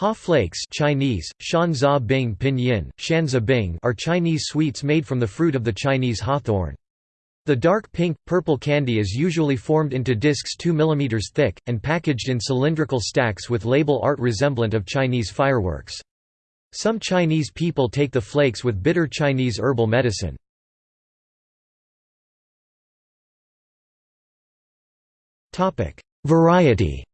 Haw flakes Chinese, Shanzha Bing Pinyin, Shanzha Bing are Chinese sweets made from the fruit of the Chinese hawthorn. The dark pink, purple candy is usually formed into discs 2 mm thick, and packaged in cylindrical stacks with label art resemblant of Chinese fireworks. Some Chinese people take the flakes with bitter Chinese herbal medicine. Variety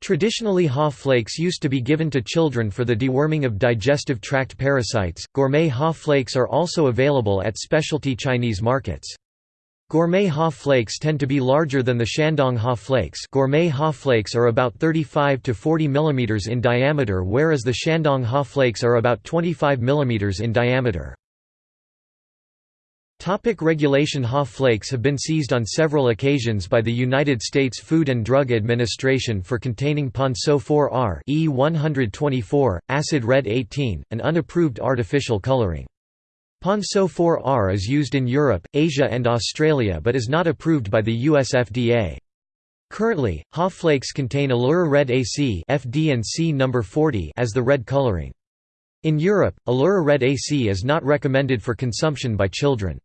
Traditionally Haw flakes used to be given to children for the deworming of digestive tract parasites. Gourmet Haw flakes are also available at specialty Chinese markets. Gourmet Haw flakes tend to be larger than the Shandong Haw flakes. Gourmet Haw flakes are about 35 to 40 mm in diameter whereas the Shandong Haw flakes are about 25 mm in diameter. Topic regulation Haw flakes have been seized on several occasions by the United States Food and Drug Administration for containing Ponceau 4R E124, acid red 18, an unapproved artificial coloring. Ponceau 4R is used in Europe, Asia and Australia but is not approved by the US FDA. Currently, Haw flakes contain Allura Red AC FD and C number 40 as the red coloring. In Europe, Allura Red AC is not recommended for consumption by children.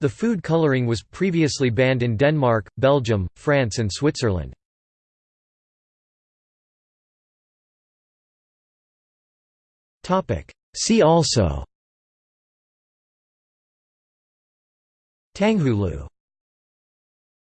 The food coloring was previously banned in Denmark, Belgium, France and Switzerland. See also Tanghulu